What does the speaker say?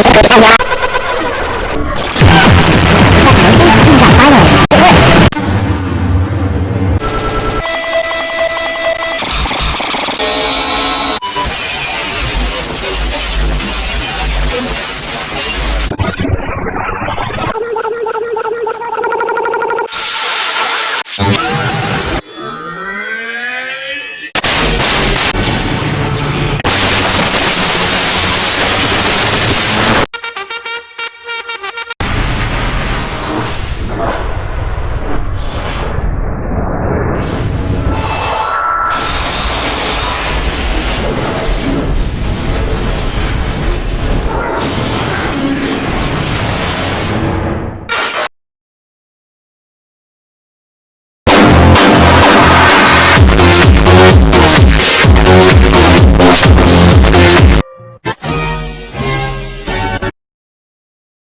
Gracias.